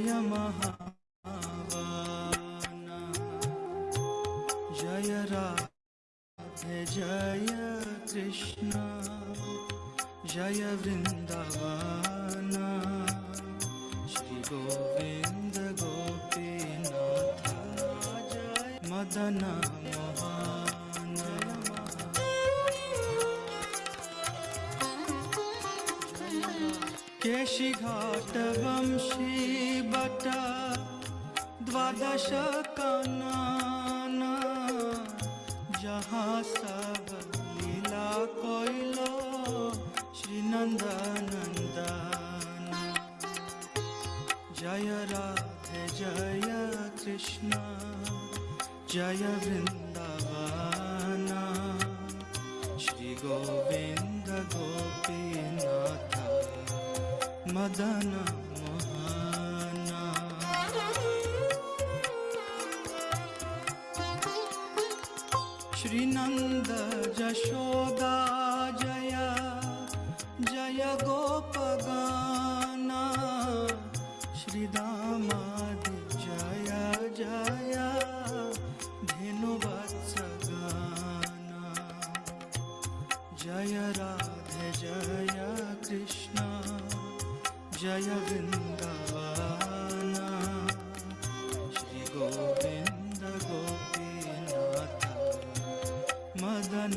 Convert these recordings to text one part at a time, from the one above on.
जय महावाना जय राधे जय कृष्ण जय वृन्दावाना श्री गोविन्द गोपीनाथ जय मदन मोहन केशिघाट वंशी बट द्वादश कानन, जहाँ सब लीला कोइलो श्री नंदनंदन जय राधे, जय कृष्ण, जय वृंदावन। श्री गोविंद জানা वा श्री गोविन्द गोपीनाथ मदन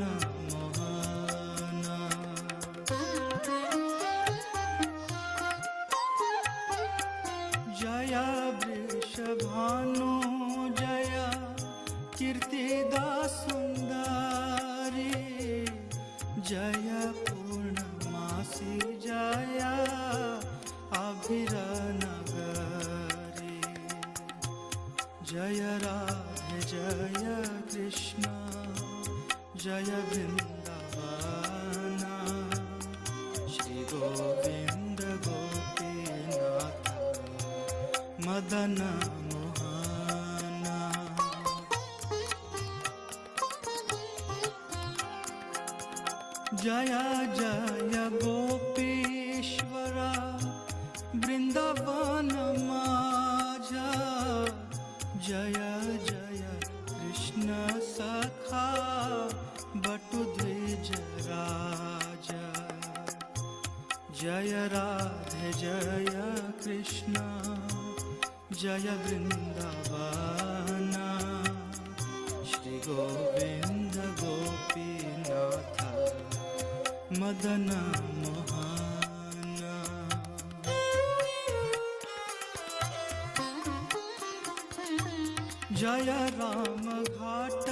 जय राम घाट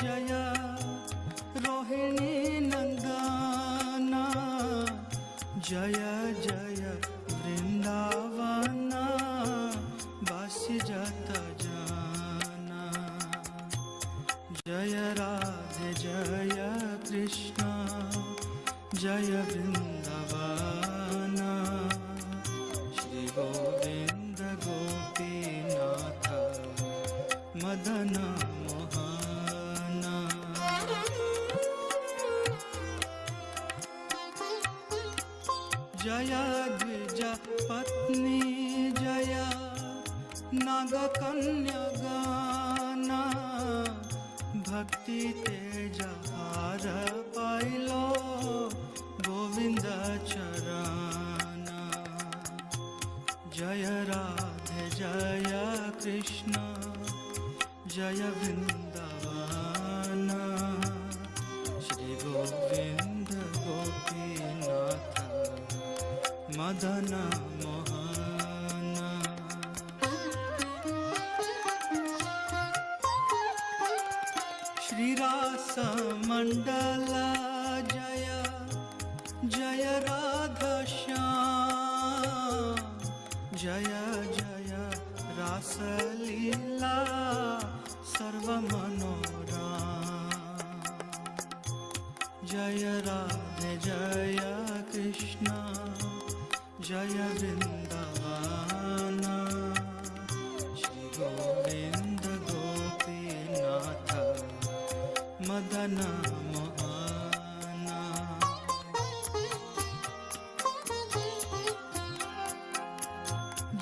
जय रोहिणी नंदन जय जय वृंदावन बासी जत जाना। जय राधे जय कृष्ण जय वृंदावन नागकन्या गाना, भक्ति तेज हार पाइलो गोविंद चरण जय राधे, जय कृष्ण, जय वृंदावन श्री गोविंद गोपीनाथ, मदन जय राधे जय कृष्ण जय वृन्दवान। श्री गोविन्द गोपीनाथ मदन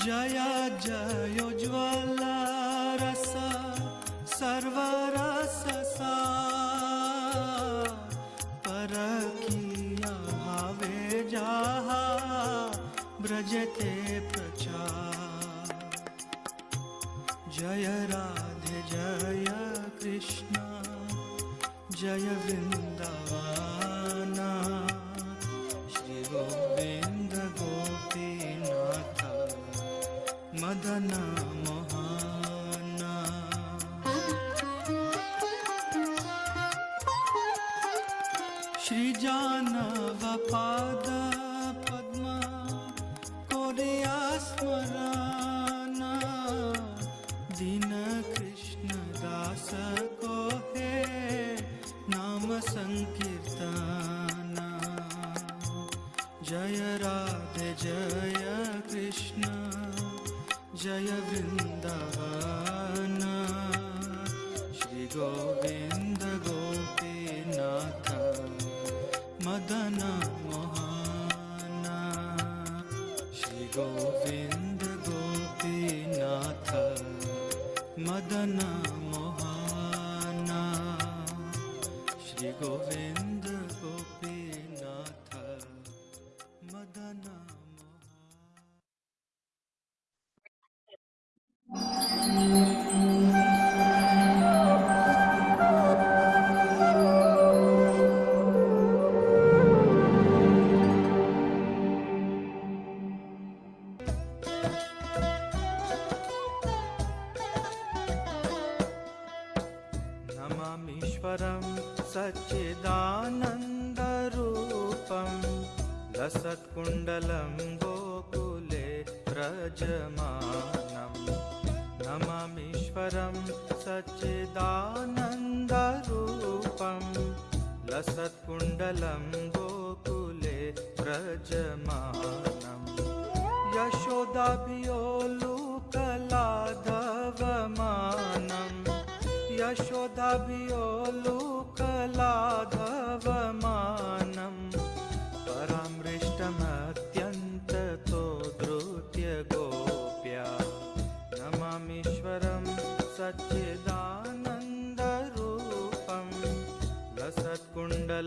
जय जय भजते प्रचार। जय राधे जय कृष्ण जय वृन्द। गोपीनाथ मदन महान। श्री गोविन्द गोपीनाथ मदन महना। श्री गोविन्द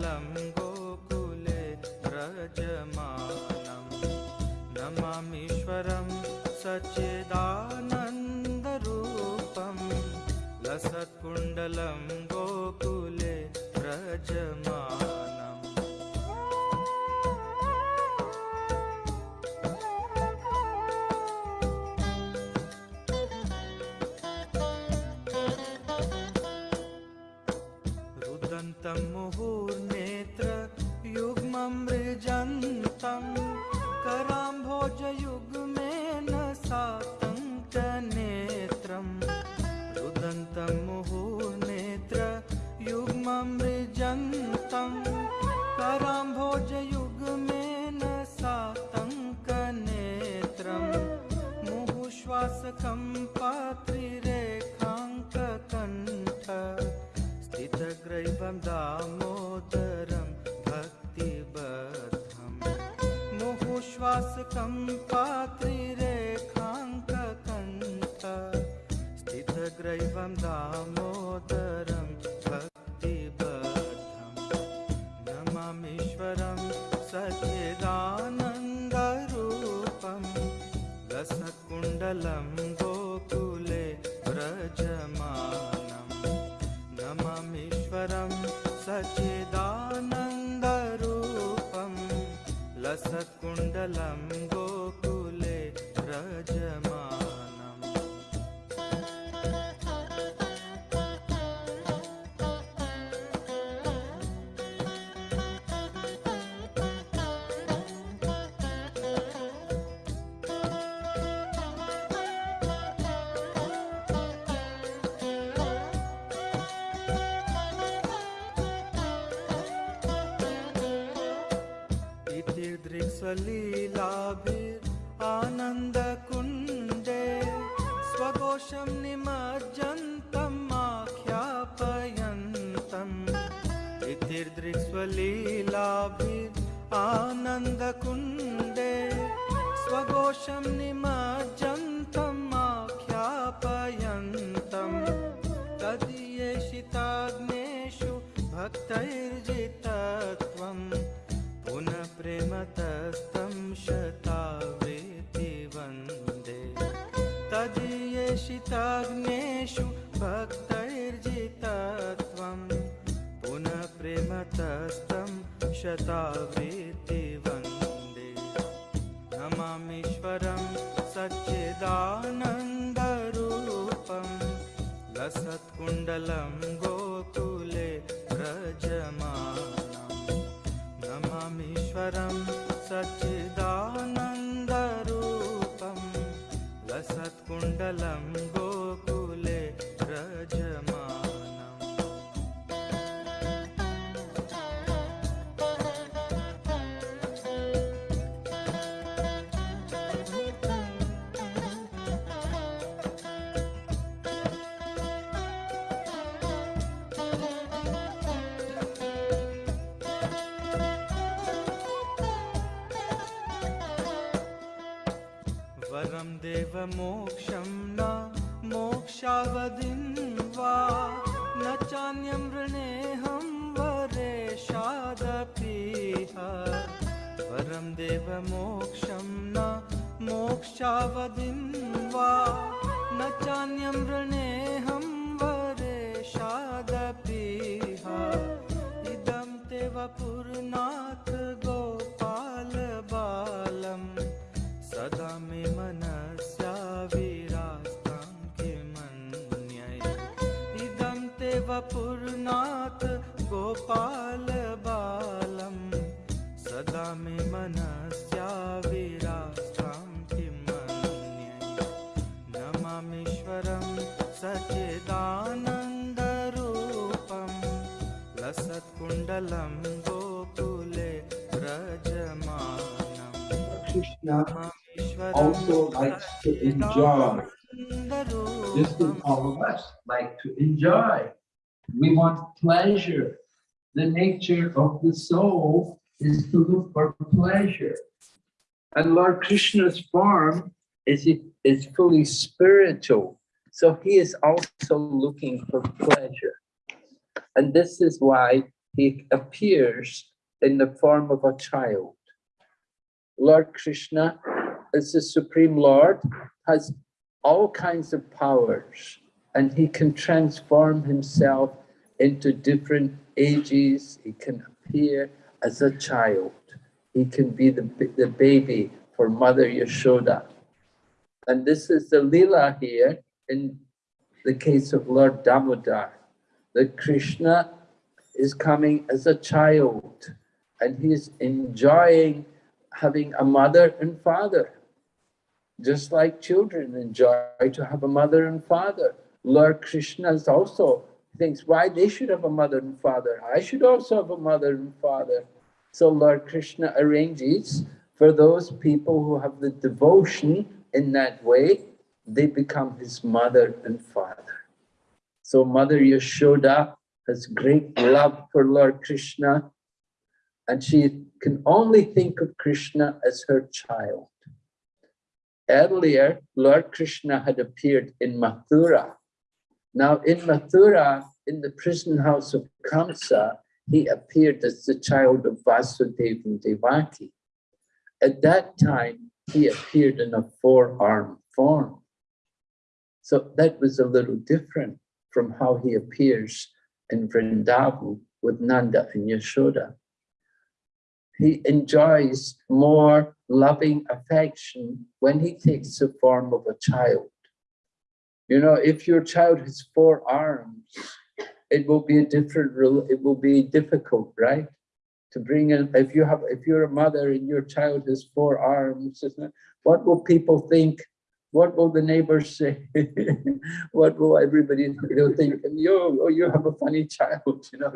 गोकुले व्रजमानं नमामीश्वरं सच्चिदानन्दरूपं लसत्कुण्डलं गोकुले व्रजमा लसकुण्डलं गोकुले जमा देवमोक्षं न मोक्षावधिं also likes to enjoy, just as all of us like to enjoy. We want pleasure. The nature of the soul is to look for pleasure. And Lord Krishna's form is, is fully spiritual. So he is also looking for pleasure. And this is why he appears in the form of a child. Lord Krishna, as the Supreme Lord, has all kinds of powers and he can transform himself into different ages. He can appear as a child. He can be the, the baby for Mother Yashoda. And this is the Leela here in the case of Lord Damodar. That Krishna is coming as a child and he's enjoying having a mother and father. Just like children enjoy to have a mother and father. Lord Krishna also thinks why they should have a mother and father. I should also have a mother and father. So Lord Krishna arranges for those people who have the devotion in that way, they become his mother and father. So Mother Yashoda has great love for Lord Krishna and she can only think of Krishna as her child. Earlier, Lord Krishna had appeared in Mathura. Now in Mathura, in the prison house of Kamsa, he appeared as the child of Vasudeva and Devaki. At that time, he appeared in a four-armed form. So that was a little different from how he appears in Vrindavan with Nanda and Yashoda he enjoys more loving affection when he takes the form of a child. You know, if your child has four arms, it will be a different, it will be difficult, right? To bring in, if you have, if you're a mother and your child has four arms, what will people think? What will the neighbors say? what will everybody, think, yo, oh, you have a funny child, you know?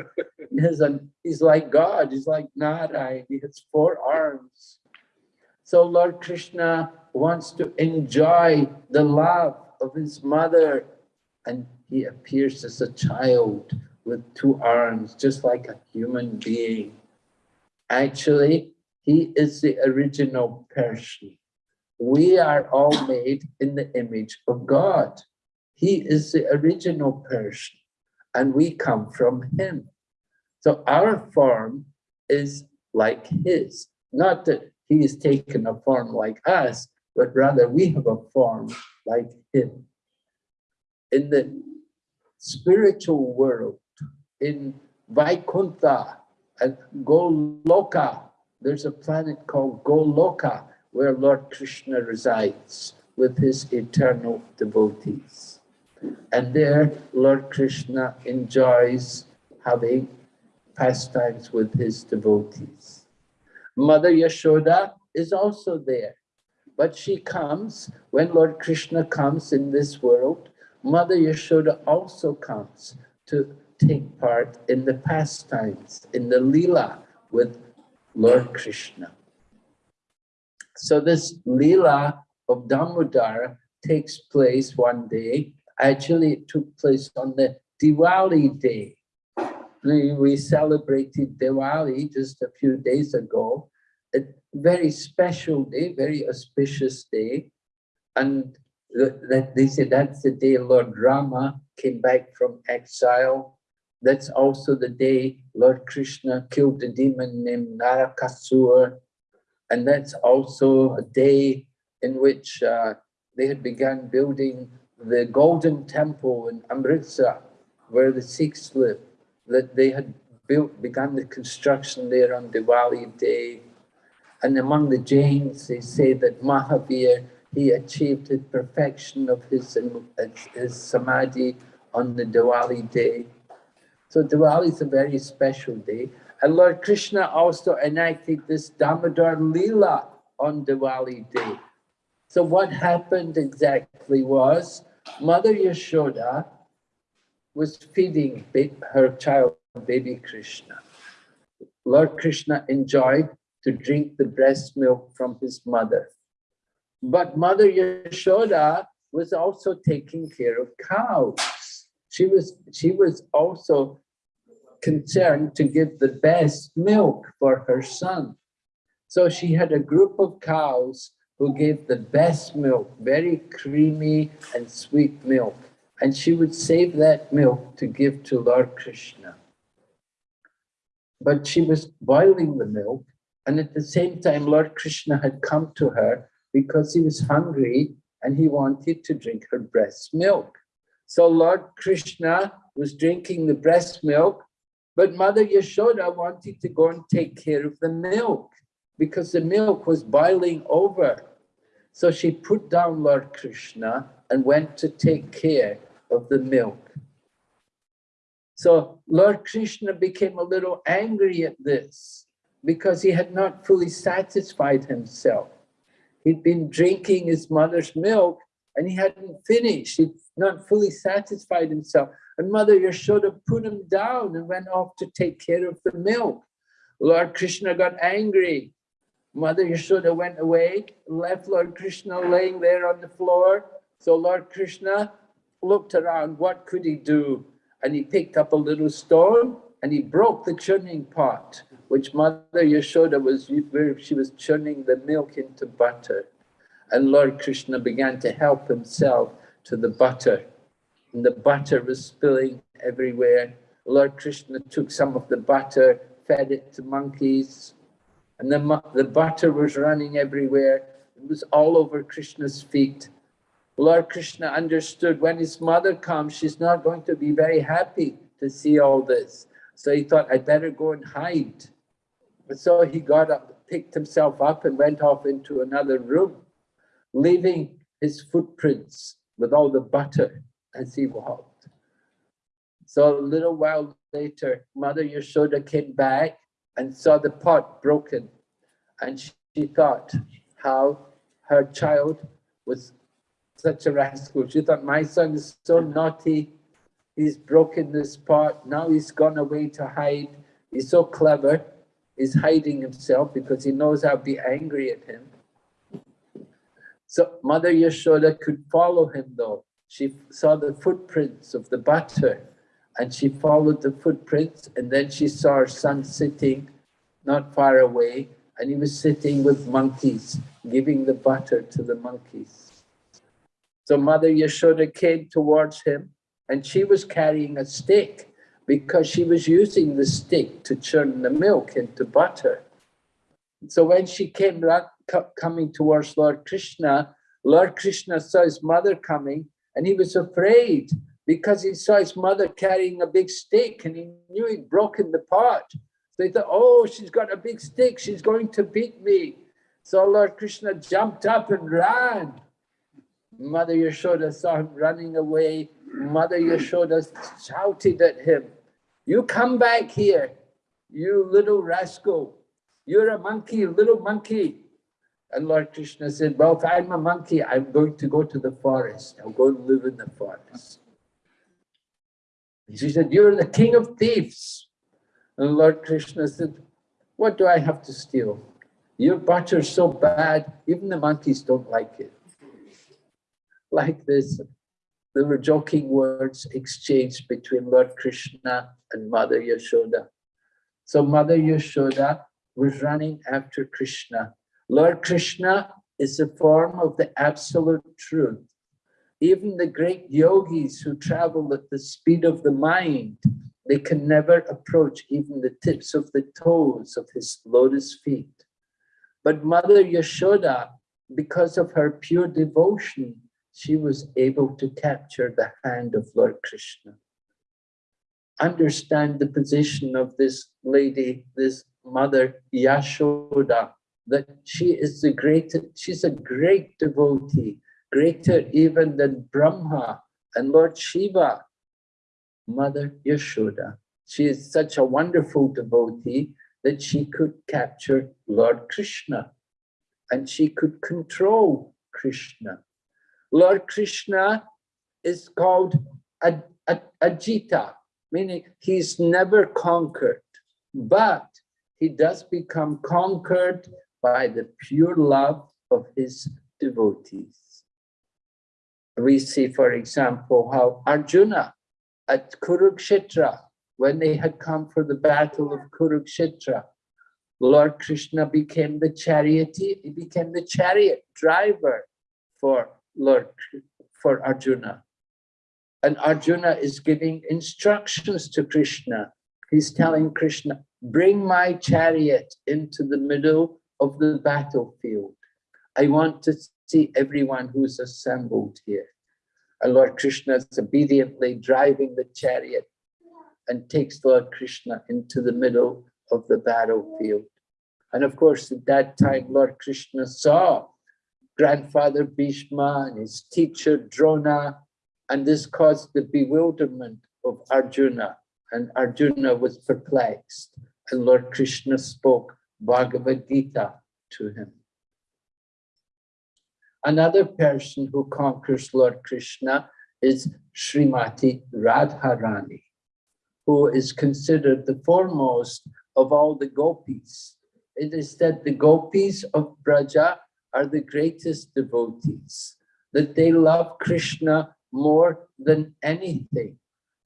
He's like God, he's like Narayan, he has four arms. So Lord Krishna wants to enjoy the love of his mother and he appears as a child with two arms, just like a human being. Actually, he is the original person. We are all made in the image of God. He is the original person and we come from him. So our form is like his, not that he has taken a form like us, but rather we have a form like him. In the spiritual world, in Vaikuntha and Goloka, there's a planet called Goloka where Lord Krishna resides with his eternal devotees. And there, Lord Krishna enjoys having pastimes with his devotees. Mother Yashoda is also there, but she comes, when Lord Krishna comes in this world, Mother Yashoda also comes to take part in the pastimes, in the lila with Lord Krishna. So this lila of Damodar takes place one day. Actually, it took place on the Diwali day. We celebrated Diwali just a few days ago. A very special day, very auspicious day. And they say that's the day Lord Rama came back from exile. That's also the day Lord Krishna killed the demon named Narakasur. And that's also a day in which uh, they had begun building the Golden Temple in Amritsar, where the Sikhs live, that they had built, begun the construction there on Diwali day. And among the Jains, they say that Mahavir, he achieved the perfection of his, his samadhi on the Diwali day. So Diwali is a very special day. And Lord Krishna also enacted this Damodar Leela on Diwali day. So what happened exactly was Mother Yashoda was feeding her child, baby Krishna. Lord Krishna enjoyed to drink the breast milk from his mother. But Mother Yashoda was also taking care of cows. She was, she was also concerned to give the best milk for her son. So she had a group of cows who gave the best milk, very creamy and sweet milk. And she would save that milk to give to Lord Krishna. But she was boiling the milk. And at the same time, Lord Krishna had come to her because he was hungry and he wanted to drink her breast milk. So Lord Krishna was drinking the breast milk, but Mother Yashoda wanted to go and take care of the milk because the milk was boiling over. So she put down Lord Krishna and went to take care of the milk. So Lord Krishna became a little angry at this because he had not fully satisfied himself. He'd been drinking his mother's milk and he hadn't finished. He'd not fully satisfied himself. And Mother Yashoda put him down and went off to take care of the milk. Lord Krishna got angry Mother Yashoda went away, left Lord Krishna laying there on the floor. So Lord Krishna looked around, what could he do? And he picked up a little stone and he broke the churning pot, which Mother Yashoda was, where she was churning the milk into butter. And Lord Krishna began to help himself to the butter. And the butter was spilling everywhere. Lord Krishna took some of the butter, fed it to monkeys, and the, the butter was running everywhere. It was all over Krishna's feet. Lord Krishna understood when his mother comes, she's not going to be very happy to see all this. So he thought, I'd better go and hide. But so he got up, picked himself up and went off into another room, leaving his footprints with all the butter as he walked. So a little while later, Mother Yashoda came back and saw the pot broken. And she, she thought how her child was such a rascal. She thought, my son is so naughty. He's broken this pot. Now he's gone away to hide. He's so clever. He's hiding himself because he knows I'll be angry at him. So Mother Yashoda could follow him though. She saw the footprints of the butter and she followed the footprints and then she saw her son sitting not far away and he was sitting with monkeys, giving the butter to the monkeys. So Mother Yashoda came towards him and she was carrying a stick because she was using the stick to churn the milk into butter. So when she came coming towards Lord Krishna, Lord Krishna saw his mother coming and he was afraid because he saw his mother carrying a big stick and he knew he'd broken the pot. So he thought, oh, she's got a big stick, she's going to beat me. So Lord Krishna jumped up and ran. Mother Yashoda saw him running away. Mother Yashoda shouted at him, you come back here, you little rascal. You're a monkey, little monkey. And Lord Krishna said, well, if I'm a monkey, I'm going to go to the forest. I'll go and live in the forest. She said, you're the king of thieves. And Lord Krishna said, what do I have to steal? Your butter's so bad, even the monkeys don't like it. Like this, there were joking words exchanged between Lord Krishna and Mother Yashoda. So Mother Yashoda was running after Krishna. Lord Krishna is a form of the absolute truth. Even the great yogis who travel at the speed of the mind, they can never approach even the tips of the toes of his lotus feet. But Mother Yashoda, because of her pure devotion, she was able to capture the hand of Lord Krishna. Understand the position of this lady, this mother Yashoda, that she is the greatest, she's a great devotee, greater even than Brahma and Lord Shiva. Mother Yashoda, she is such a wonderful devotee that she could capture Lord Krishna and she could control Krishna. Lord Krishna is called Aj Ajita, meaning he's never conquered, but he does become conquered by the pure love of his devotees. We see, for example, how Arjuna at Kurukshetra, when they had come for the battle of Kurukshetra, Lord Krishna became the charioteer, he became the chariot driver for Lord, for Arjuna. And Arjuna is giving instructions to Krishna. He's telling Krishna, bring my chariot into the middle of the battlefield. I want to see everyone who's assembled here. And Lord Krishna is obediently driving the chariot and takes Lord Krishna into the middle of the battlefield. And of course, at that time, Lord Krishna saw grandfather Bhishma and his teacher Drona, and this caused the bewilderment of Arjuna, and Arjuna was perplexed, and Lord Krishna spoke Bhagavad Gita to him. Another person who conquers Lord Krishna is Srimati Radharani, who is considered the foremost of all the gopis. It is said the gopis of Braja are the greatest devotees, that they love Krishna more than anything.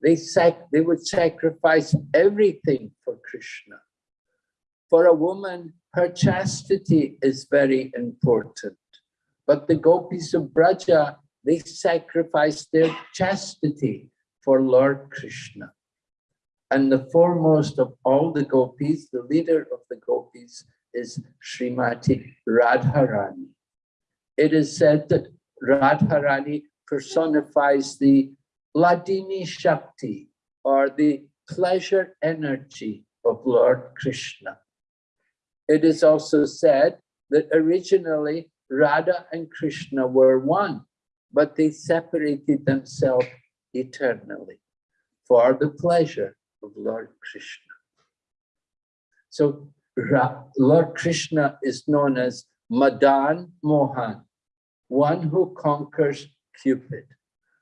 They, sac they would sacrifice everything for Krishna. For a woman, her chastity is very important. But the gopis of Braja, they sacrifice their chastity for Lord Krishna. And the foremost of all the gopis, the leader of the gopis, is Srimati Radharani. It is said that Radharani personifies the Hladini Shakti or the pleasure energy of Lord Krishna. It is also said that originally Radha and Krishna were one, but they separated themselves eternally for the pleasure of Lord Krishna. So Lord Krishna is known as Madan Mohan, one who conquers Cupid.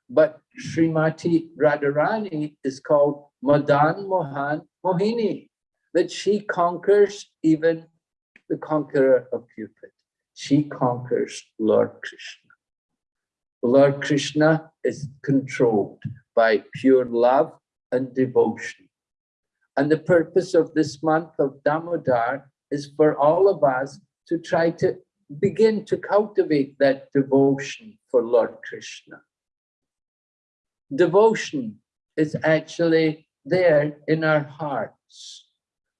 But Srimati Radharani is called Madan Mohan Mohini, that she conquers even the conqueror of Cupid. She conquers Lord Krishna. Lord Krishna is controlled by pure love and devotion. And the purpose of this month of Damodar is for all of us to try to begin to cultivate that devotion for Lord Krishna. Devotion is actually there in our hearts,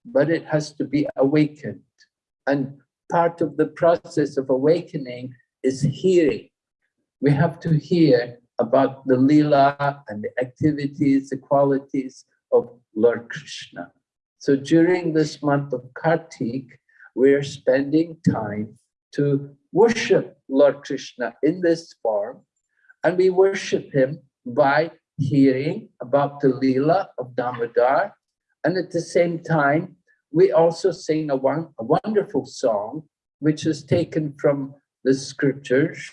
but it has to be awakened. And part of the process of awakening is hearing. We have to hear about the lila and the activities, the qualities of Lord Krishna. So during this month of Kartik, we're spending time to worship Lord Krishna in this form, and we worship him by hearing about the lila of Damodar, and at the same time, we also sing a, one, a wonderful song, which is taken from the scriptures.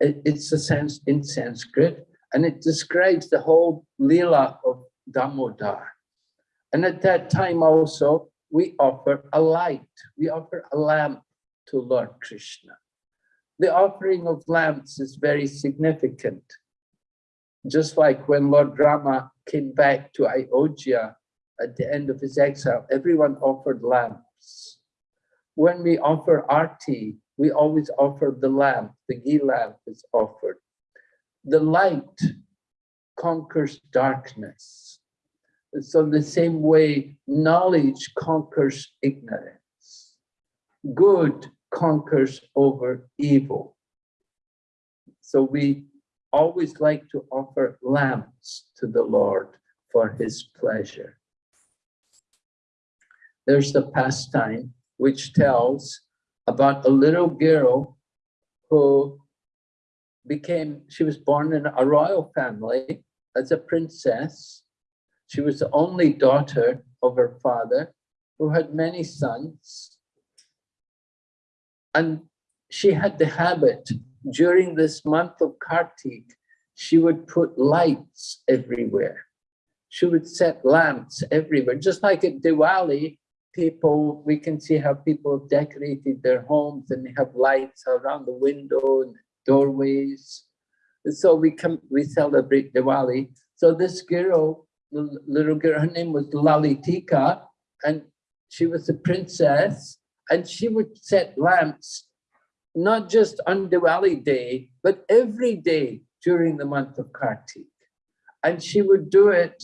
It, it's a sense in Sanskrit, and it describes the whole lila of Damodar. And at that time also, we offer a light, we offer a lamp to Lord Krishna. The offering of lamps is very significant. Just like when Lord Rama came back to Ayodhya at the end of his exile, everyone offered lamps. When we offer our tea, we always offer the lamp, the ghee lamp is offered. The light conquers darkness. So the same way knowledge conquers ignorance. Good conquers over evil. So we always like to offer lamps to the Lord for his pleasure. There's the pastime which tells about a little girl who became, she was born in a royal family as a princess. She was the only daughter of her father who had many sons. And she had the habit during this month of Kartik, she would put lights everywhere. She would set lamps everywhere, just like at Diwali, people, we can see how people have decorated their homes and they have lights around the window and doorways. And so we come, we celebrate Diwali. So this girl, the little girl, her name was Lalitika, and she was a princess, and she would set lamps not just on Diwali day, but every day during the month of Kartik. And she would do it,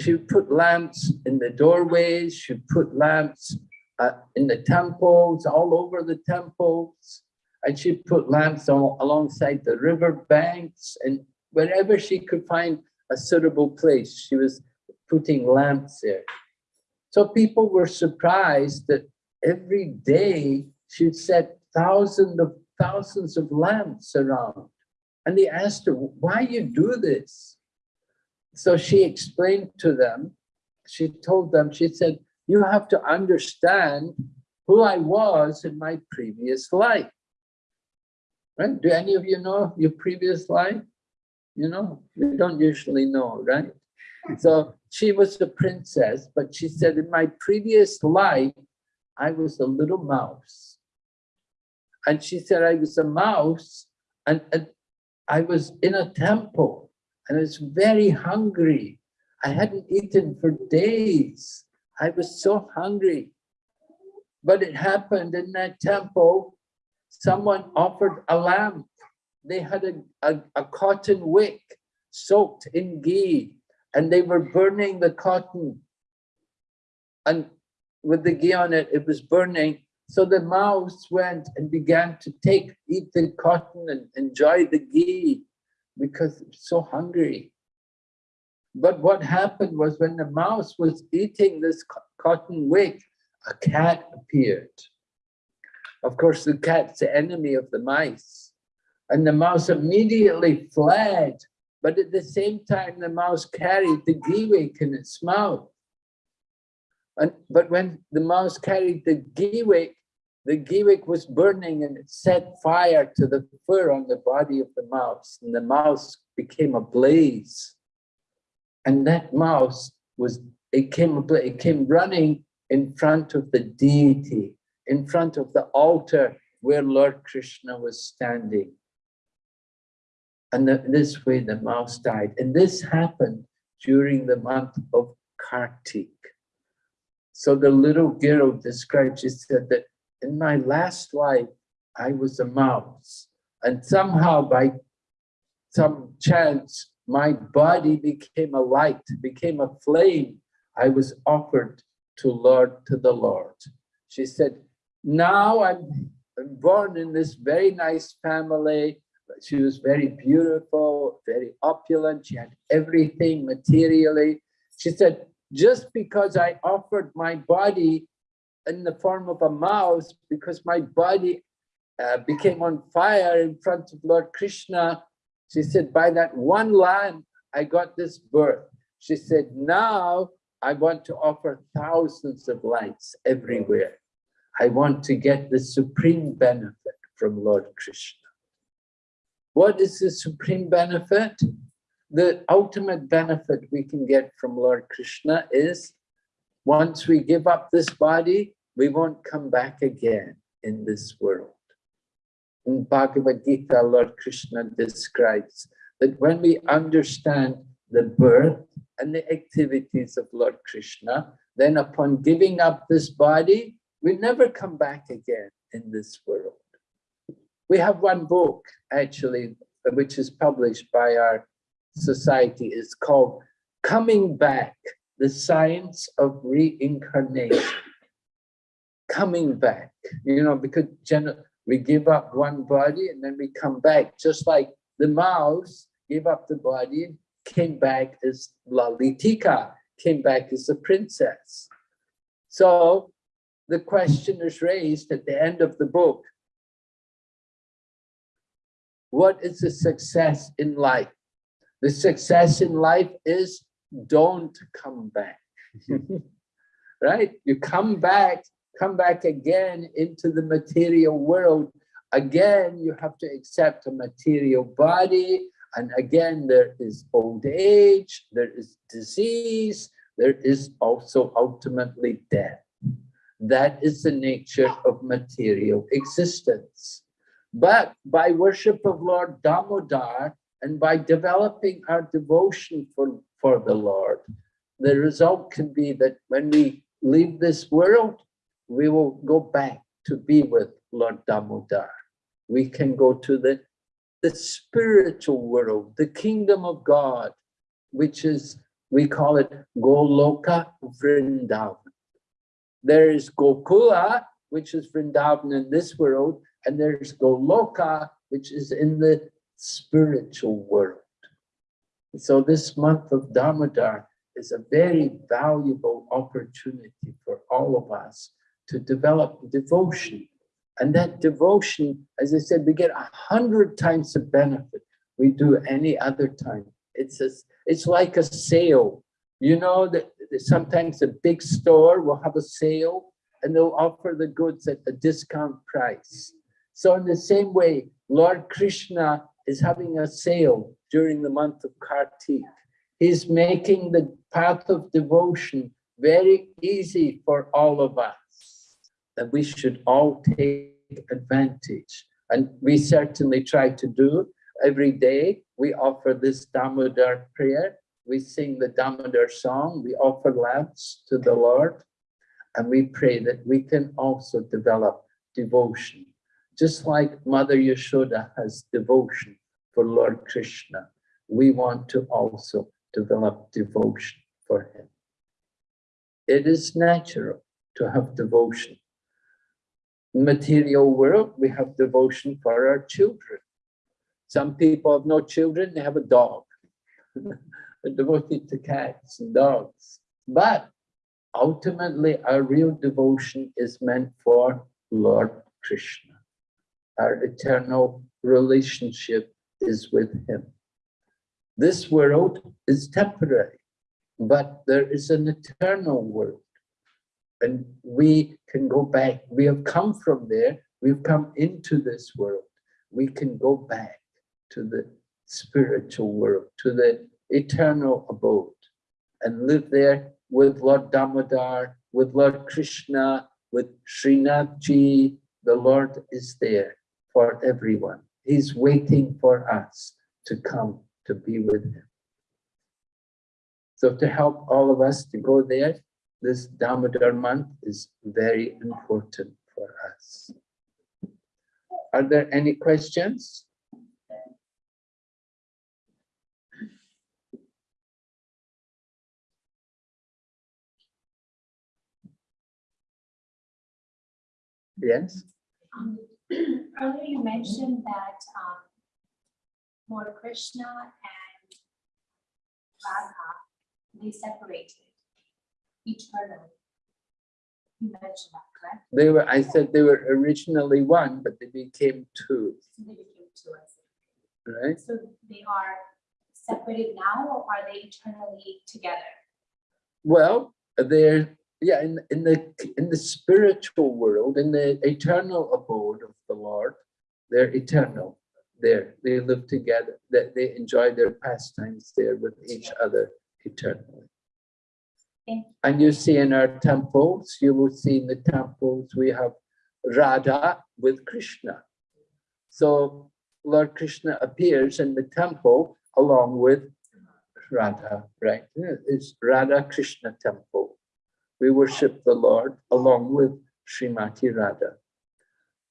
she would put lamps in the doorways, she'd put lamps uh, in the temples, all over the temples, and she'd put lamps all, alongside the river banks and wherever she could find a suitable place, she was putting lamps there. So people were surprised that every day she'd set thousands of thousands of lamps around. And they asked her, why you do this? So she explained to them, she told them, she said, you have to understand who I was in my previous life. Right? Do any of you know your previous life? You know, you don't usually know, right? Hmm. So she was a princess, but she said, in my previous life, I was a little mouse. And she said, I was a mouse and, and I was in a temple and I was very hungry. I mm. hadn't eaten for days. I was so hungry. But it happened in that temple, someone offered a lamp. They had a, a, a cotton wick soaked in ghee and they were burning the cotton. And with the ghee on it, it was burning. So the mouse went and began to take, eat the cotton and enjoy the ghee because so hungry. But what happened was when the mouse was eating this cotton wick, a cat appeared. Of course, the cat's the enemy of the mice. And the mouse immediately fled. But at the same time, the mouse carried the ghee wick in its mouth. And, but when the mouse carried the ghee wick, the wick was burning and it set fire to the fur on the body of the mouse and the mouse became a blaze. And that mouse was it came it came running in front of the deity in front of the altar where lord krishna was standing. And the, this way the mouse died. And this happened during the month of kartik. So the little girl describes she said that in my last life, I was a mouse. And somehow by some chance, my body became a light, became a flame. I was offered to Lord, to the Lord. She said, now I'm, born in this very nice family. She was very beautiful, very opulent. She had everything materially. She said, just because I offered my body in the form of a mouse, because my body uh, became on fire in front of Lord Krishna, she said, by that one lamp, I got this birth. She said, now I want to offer thousands of lights everywhere. I want to get the supreme benefit from Lord Krishna. What is the supreme benefit? The ultimate benefit we can get from Lord Krishna is once we give up this body, we won't come back again in this world. In Bhagavad Gita, Lord Krishna describes that when we understand the birth and the activities of Lord Krishna, then upon giving up this body, we never come back again in this world. We have one book, actually, which is published by our society. It's called Coming Back, the Science of Reincarnation. Coming back, you know, because we give up one body and then we come back, just like the mouse gave up the body came back as Lalitika, came back as a princess. So the question is raised at the end of the book. What is the success in life? The success in life is don't come back, mm-hmm. right? You come back, come back again into the material world. Again, you have to accept a material body. And again, there is old age, there is disease, there is also ultimately death. That is the nature of material existence. But by worship of Lord Damodar and by developing our devotion for, for the Lord, the result can be that when we leave this world, we will go back to be with Lord Damodar. We can go to the, the spiritual world, the kingdom of God, which is, we call it Goloka Vrindavan. There is Gokula, which is Vrindavan in this world, and there's Goloka, which is in the spiritual world. So this month of Damodar is a very valuable opportunity for all of us to develop devotion. And that devotion, as I said, we get a hundred times the benefit we do any other time. It's, a, it's like a sale. You know that sometimes a big store will have a sale and they'll offer the goods at a discount price. So in the same way, Lord Krishna is having a sale during the month of Kartik. He's making the path of devotion very easy for all of us, that we should all take advantage. And we certainly try to do every day. We offer this Damodar prayer. We sing the Damodar song. We offer lamps to the Lord. And we pray that we can also develop devotion just like Mother Yashoda has devotion for Lord Krishna, we want to also develop devotion for him. It is natural to have devotion. Material world, we have devotion for our children. Some people have no children, they have a dog. They're devoted to cats and dogs. But ultimately, our real devotion is meant for Lord Krishna our eternal relationship is with him. This world is temporary, but there is an eternal world. And we can go back. We have come from there. We've come into this world. We can go back to the spiritual world, to the eternal abode and live there with Lord Damodar, with Lord Krishna, with Srinathji. The Lord is there for everyone. He's waiting for us to come to be with him. So to help all of us to go there, this Damodar month is very important for us. Are there any questions? Yes? Um, Earlier you mentioned that um, Lord Krishna and Radha, they separated eternally. You mentioned that, correct? They were, I said they were originally one, but they became two, So they became two, right? So they are separated now or are they eternally together? Well, they're, yeah, in, in the, in the spiritual world, in the eternal abode of the Lord, they're eternal. There, they live together, that they enjoy their pastimes there with each other eternally. You. And you see in our temples, you will see in the temples, we have Radha with Krishna. So Lord Krishna appears in the temple along with Radha, right? It's Radha Krishna temple. We worship the Lord along with Srimati Radha.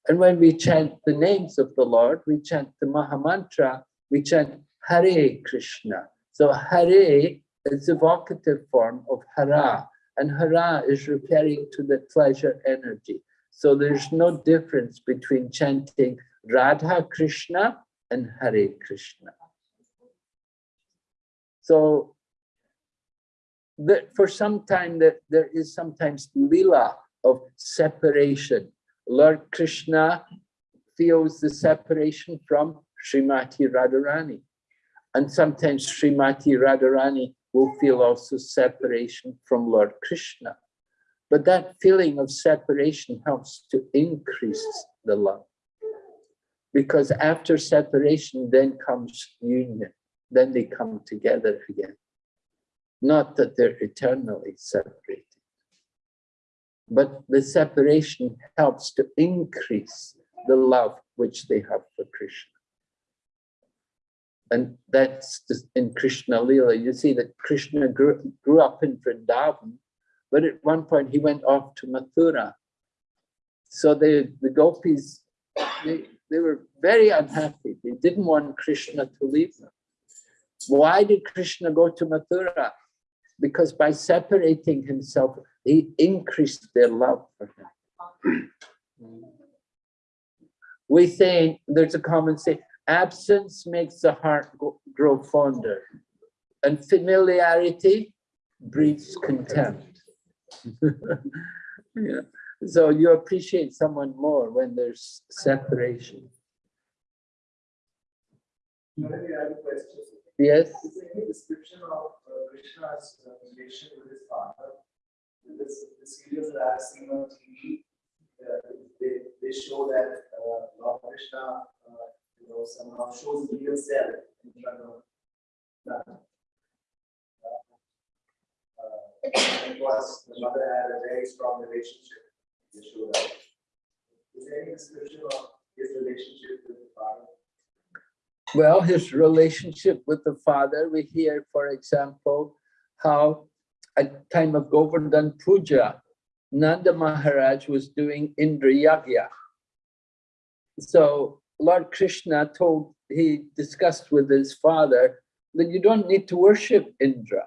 And when we chant the names of the Lord, we chant the Mahamantra, we chant Hare Krishna. So Hare is the vocative form of Hara, and Hara is referring to the pleasure energy. So there's no difference between chanting Radha Krishna and Hare Krishna. So that for some time that there is sometimes lila of separation. Lord Krishna feels the separation from Srimati Radharani. And sometimes Srimati Radharani will feel also separation from Lord Krishna. But that feeling of separation helps to increase the love. Because after separation, then comes union. Then they come together again. Not that they're eternally separated. But the separation helps to increase the love which they have for Krishna. And that's just in Krishna Lila. You see that Krishna grew, grew up in Vrindavan, but at one point he went off to Mathura. So they, the gopis, they, they were very unhappy. They didn't want Krishna to leave them. Why did Krishna go to Mathura? Because by separating himself, he increased their love for him. We say, there's a common saying, absence makes the heart go- grow fonder, and familiarity breeds contempt. yeah. So you appreciate someone more when there's separation. Maybe I have a question. Yes? Uh, Krishna's uh, relation with his father? This, the serials that I've seen on TV, uh, they, they show that uh, Lord Krishna, uh, you know, somehow shows his real self in front of Nanda. Uh, uh, Because the mother had a very strong relationship, show that. Is there any description of his relationship with the father? Well, his relationship with the father, we hear, for example, how at time of Govardhan Puja, Nanda Maharaj was doing Indra Yagya. So Lord Krishna told, he discussed with his father that you don't need to worship Indra.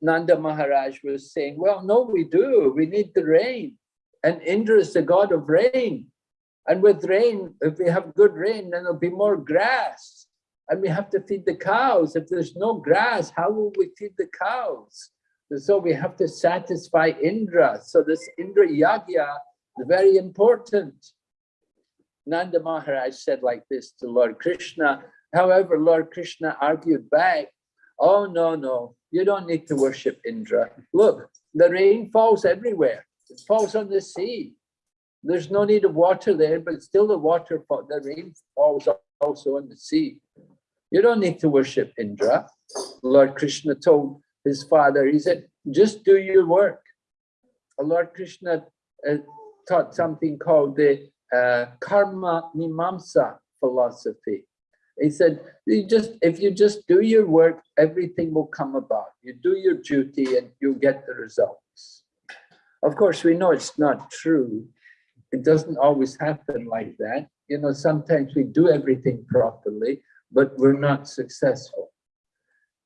Nanda Maharaj was saying, well, no, we do. We need the rain. And Indra is the god of rain. And with rain, if we have good rain, then there'll be more grass. And we have to feed the cows. If there's no grass, how will we feed the cows? So we have to satisfy Indra. So this Indra Yagya is very important. Nanda Maharaj said like this to Lord Krishna. However, Lord Krishna argued back, oh, no, no, you don't need to worship Indra. Look, the rain falls everywhere. It falls on the sea. There's no need of water there, but still the water, the rain falls also on the sea. You don't need to worship Indra. Lord Krishna told his father, he said, just do your work. Lord Krishna uh, taught something called the uh, karma mimamsa philosophy. He said, you just if you just do your work, everything will come about. You do your duty and you'll get the results. Of course, we know it's not true. It doesn't always happen like that. You know, sometimes we do everything properly, but we're not successful.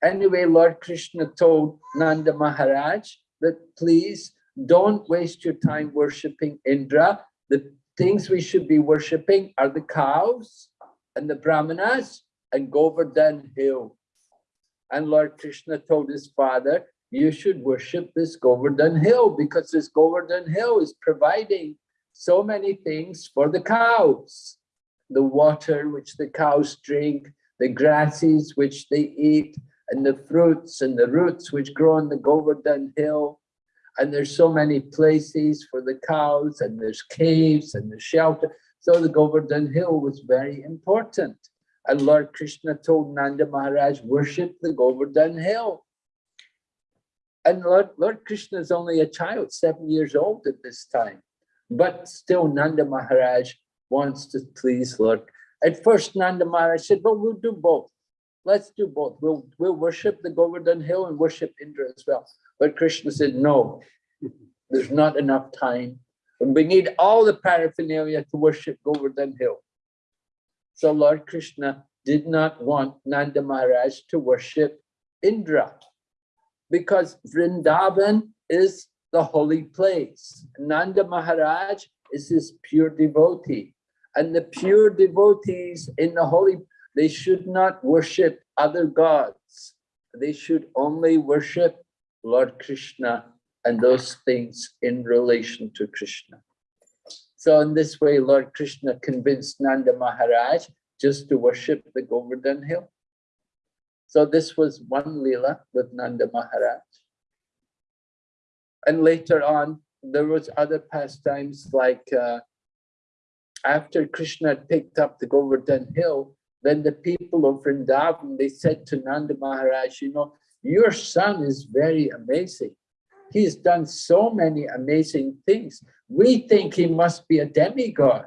Anyway, Lord Krishna told Nanda Maharaj that please don't waste your time worshipping Indra. The things we should be worshipping are the cows and the brahmanas and Govardhan hill. And Lord Krishna told his father, you should worship this Govardhan hill because this Govardhan hill is providing so many things for the cows. The water which the cows drink, the grasses which they eat, and the fruits and the roots which grow on the Govardhan hill. And there's so many places for the cows and there's caves and there's shelter. So the Govardhan hill was very important. And Lord Krishna told Nanda Maharaj, worship the Govardhan hill. And Lord, Lord Krishna is only a child, seven years old at this time. But still Nanda Maharaj wants to please Lord. At first Nanda Maharaj said, but we'll do both. Let's do both. We'll, we'll worship the Govardhan hill and worship Indra as well. But Krishna said, no, there's not enough time. And we need all the paraphernalia to worship Govardhan hill. So Lord Krishna did not want Nanda Maharaj to worship Indra because Vrindavan is the holy place. Nanda Maharaj is his pure devotee. And the pure devotees in the holy, they should not worship other gods. They should only worship Lord Krishna and those things in relation to Krishna. So in this way, Lord Krishna convinced Nanda Maharaj just to worship the Govardhan hill. So this was one Leela with Nanda Maharaj. And later on, there was other pastimes like uh, after Krishna had picked up the Govardhan hill, then the people of Vrindavan, they said to Nanda Maharaj, you know, your son is very amazing. He's done so many amazing things. We think he must be a demigod.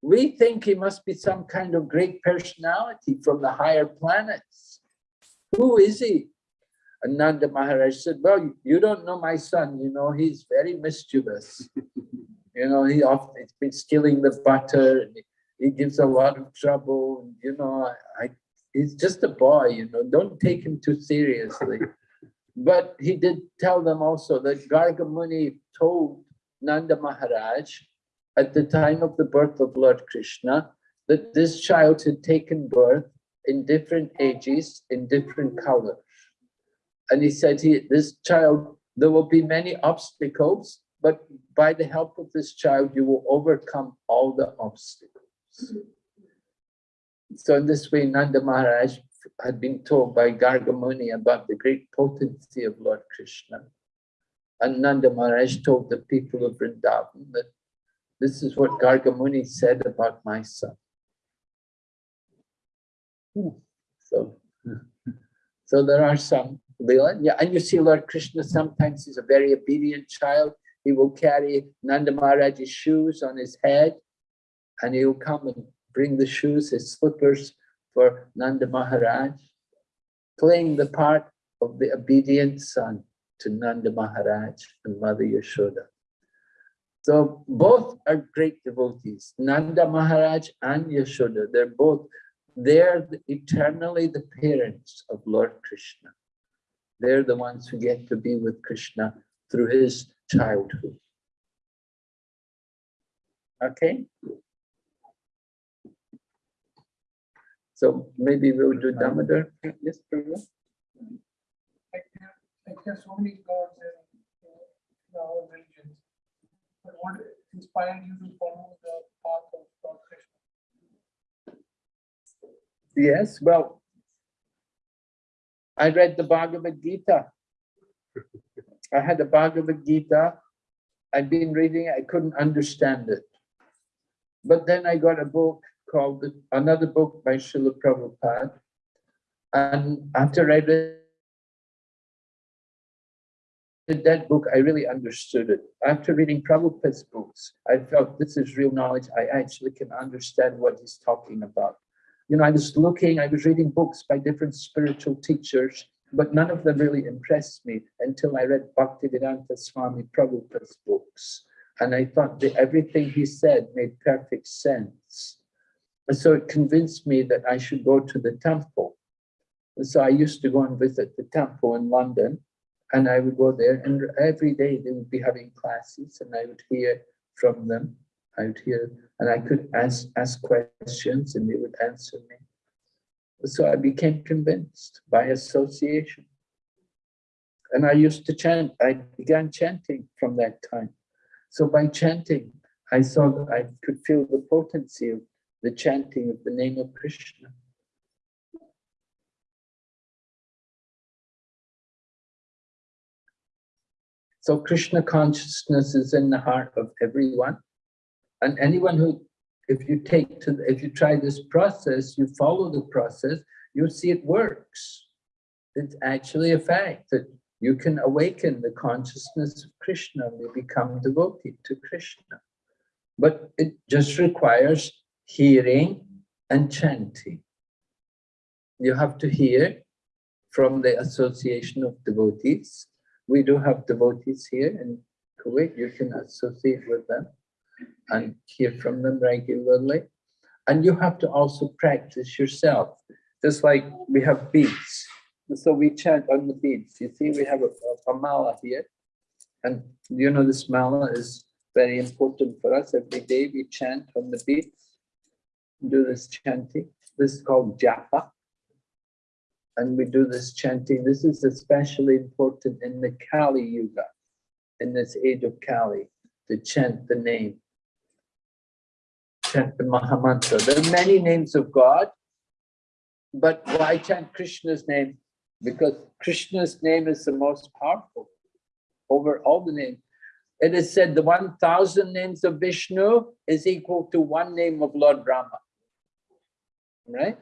We think he must be some kind of great personality from the higher planets. Who is he? Ananda Maharaj said, well, you don't know my son, you know, he's very mischievous. you know, he often been stealing the butter, and he gives a lot of trouble, you know, I, I, he's just a boy, you know, don't take him too seriously. but he did tell them also that Garga Muni told Nanda Maharaj at the time of the birth of Lord Krishna, that this child had taken birth in different ages, in different colors. And he said, he, this child, there will be many obstacles, but by the help of this child, you will overcome all the obstacles. So in this way, Nanda Maharaj had been told by Gargamuni about the great potency of Lord Krishna. And Nanda Maharaj told the people of Vrindavan that this is what Gargamuni said about my son. Hmm. So, so there are some Yeah, and you see Lord Krishna sometimes he's a very obedient child. He will carry Nanda Maharaj's shoes on his head, and he will come and bring the shoes, his slippers for Nanda Maharaj, playing the part of the obedient son to Nanda Maharaj and Mother Yashoda. So both are great devotees, Nanda Maharaj and Yashoda. They're both, they're eternally the parents of Lord Krishna. They're the ones who get to be with Krishna through his childhood. Okay? So maybe we'll do Damodar. Yes, Prabhu? Like there, like there are so many gods in, in our religions. But what inspired you to follow the path of Lord Krishna? Yes, well, I read the Bhagavad Gita. I had the Bhagavad Gita. I'd been reading it, I couldn't understand it. But then I got a book called, another book by Srila Prabhupada. And after I read that book, I really understood it. After reading Prabhupada's books, I felt this is real knowledge. I actually can understand what he's talking about. You know, I was looking, I was reading books by different spiritual teachers, but none of them really impressed me until I read Bhaktivedanta Swami Prabhupada's books. And I thought that everything he said made perfect sense. And so it convinced me that I should go to the temple. And so I used to go and visit the temple in London. And I would go there and every day they would be having classes and I would hear from them. I here and I could ask, ask questions and they would answer me. So I became convinced by association. And I used to chant, I began chanting from that time. So by chanting, I saw that I could feel the potency of the chanting of the name of Krishna. So Krishna consciousness is in the heart of everyone. And anyone who, if you take to, if you try this process, you follow the process, you'll see it works. It's actually a fact that you can awaken the consciousness of Krishna and you become devoted to Krishna. But it just requires hearing and chanting. You have to hear from the association of devotees. We do have devotees here in Kuwait. You can associate with them and hear from them regularly. And you have to also practice yourself. Just like we have beads. So we chant on the beads. You see, we have a, a mala here. And you know, this mala is very important for us. Every day we chant on the beads, do this chanting. This is called japa. And we do this chanting. This is especially important in the Kali Yuga, in this age of Kali, to chant the name. Chant the Mahamantra. There are many names of God, but why chant Krishna's name? Because Krishna's name is the most powerful over all the names. It is said the 1000 names of Vishnu is equal to one name of Lord Rama. Right?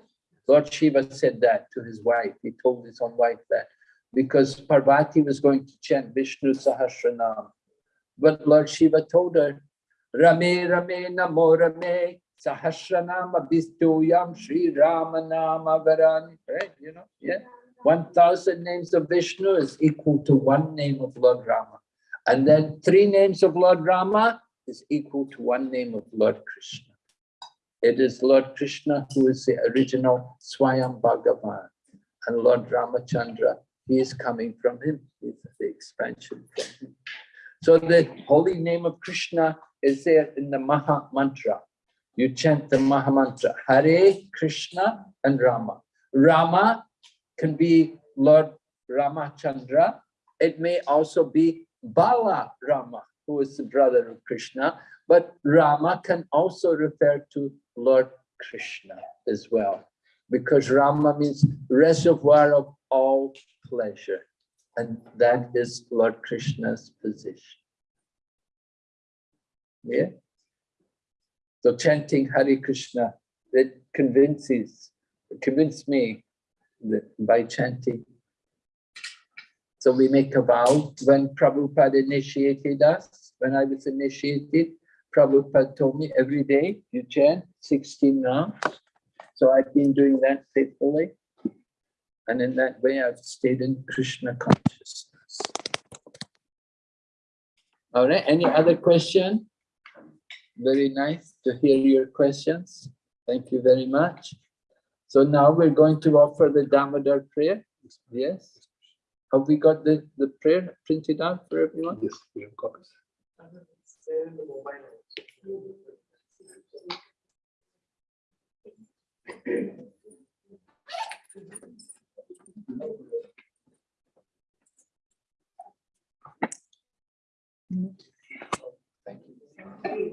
Lord Shiva said that to his wife. He told his own wife that because Parvati was going to chant Vishnu Sahasranam. But Lord Shiva told her, Rame Rame Namo Rame Sahasranama Vistuyam Sri Ramanama Varani. Right? You know, yeah. 1000 names of Vishnu is equal to one name of Lord Rama. And then three names of Lord Rama is equal to one name of Lord Krishna. It is Lord Krishna who is the original Swayam Bhagavan. And Lord Ramachandra, he is coming from him. He's the expansion from him. So the holy name of Krishna is there in the Maha Mantra. You chant the Maha Mantra, Hare Krishna and Rama. Rama can be Lord Ramachandra. It may also be Bala Rama, who is the brother of Krishna, but Rama can also refer to Lord Krishna as well, because Rama means reservoir of all pleasure, and that is Lord Krishna's position. Yeah. So chanting Hare Krishna, that convinces, convinced me by chanting so we make a vow. When Prabhupada initiated us, when I was initiated, Prabhupada told me every day you chant 16 rounds. So I've been doing that faithfully. And in that way, I've stayed in Krishna consciousness. All right, any other question? Very nice to hear your questions. Thank you very much. So now we're going to offer the Damodar prayer. Yes. Have we got the, the prayer printed out for everyone? Yes, we have got copies.